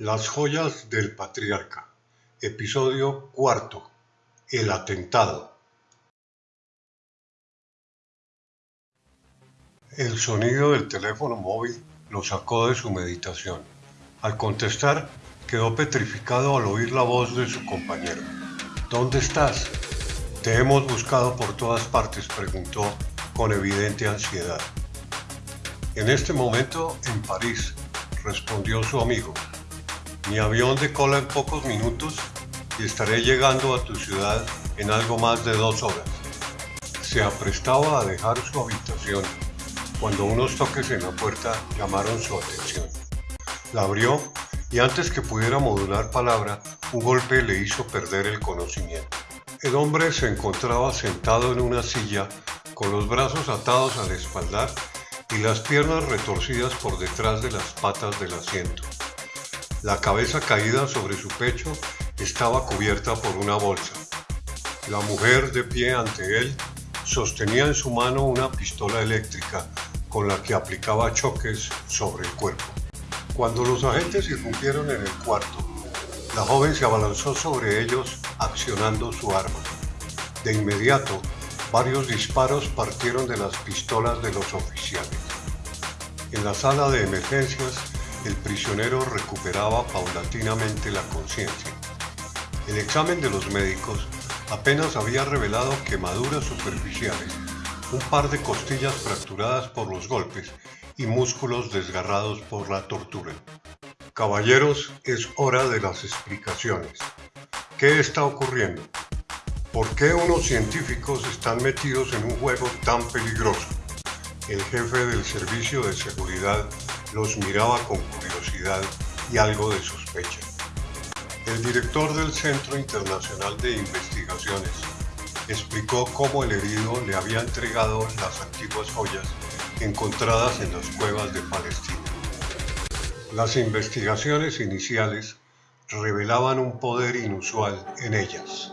Las joyas del patriarca. Episodio cuarto. El atentado. El sonido del teléfono móvil lo sacó de su meditación. Al contestar, quedó petrificado al oír la voz de su compañero. ¿Dónde estás? Te hemos buscado por todas partes, preguntó con evidente ansiedad. En este momento, en París, respondió su amigo. Mi avión decola en pocos minutos y estaré llegando a tu ciudad en algo más de dos horas. Se aprestaba a dejar su habitación cuando unos toques en la puerta llamaron su atención. La abrió y antes que pudiera modular palabra, un golpe le hizo perder el conocimiento. El hombre se encontraba sentado en una silla con los brazos atados al espaldar y las piernas retorcidas por detrás de las patas del asiento. La cabeza caída sobre su pecho estaba cubierta por una bolsa. La mujer de pie ante él sostenía en su mano una pistola eléctrica con la que aplicaba choques sobre el cuerpo. Cuando los agentes irrumpieron en el cuarto, la joven se abalanzó sobre ellos accionando su arma. De inmediato, varios disparos partieron de las pistolas de los oficiales. En la sala de emergencias, el prisionero recuperaba paulatinamente la conciencia. El examen de los médicos apenas había revelado quemaduras superficiales, un par de costillas fracturadas por los golpes y músculos desgarrados por la tortura. Caballeros, es hora de las explicaciones. ¿Qué está ocurriendo? ¿Por qué unos científicos están metidos en un juego tan peligroso? El jefe del servicio de seguridad los miraba con curiosidad y algo de sospecha. El director del Centro Internacional de Investigaciones explicó cómo el herido le había entregado las antiguas joyas encontradas en las cuevas de Palestina. Las investigaciones iniciales revelaban un poder inusual en ellas.